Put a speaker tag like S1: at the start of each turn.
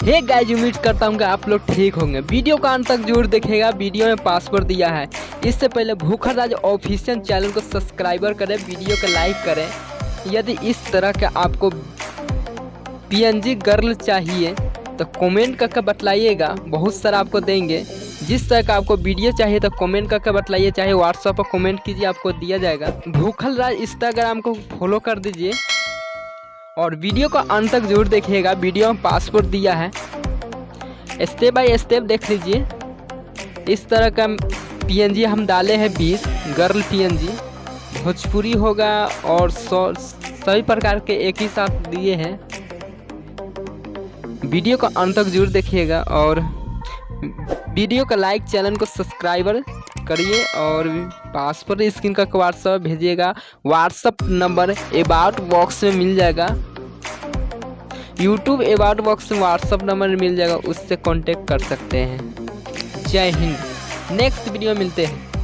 S1: Hey guys उम्मीद करता हूँ कि आप लोग ठीक होंगे। वीडियो का अंत तक ज़रूर देखेगा वीडियो में पासवर्ड दिया है। इससे पहले भूखर राज ऑफिशियल चैनल को सब्सक्राइबर करें, वीडियो को लाइक करें। यदि इस तरह का आपको पीएनजी गर्ल चाहिए तो कमेंट करके बतलाइएगा। बहुत सारा आपको देंगे। जिस तरह का आपको वीडियो चाहिए तो कमेंट करके बतलाइए। चाहे व्हाट्सएप पर कमेंट कीजिए, आपको दिया जाएगा। भूखल राज इंस्टाग्राम को फॉलो कर दीजिए और वीडियो को अंत तक ज़रूर देखिएगा। वीडियो में पासपोर्ट दिया है। स्टेप बाय स्टेप देख लीजिए। इस तरह का पीएनजी हम डाले हैं बीस। गर्ल पीएनजी भोजपुरी होगा और सौ सभी प्रकार के एक ही साथ दिए हैं। वीडियो को अंत तक ज़रूर देखिएगा और वीडियो का लाइक चैनल को सब्सक्राइबर करिए और पासवर्ड स्क्रीन का व्हाट्सअप भेजिएगा। व्हाट्सअप नंबर एबाउट बॉक्स में मिल जाएगा। यूट्यूब एबाउट बॉक्स में व्हाट्सअप नंबर मिल जाएगा, उससे कांटेक्ट कर सकते हैं। जय हिंद। नेक्स्ट वीडियो मिलते हैं।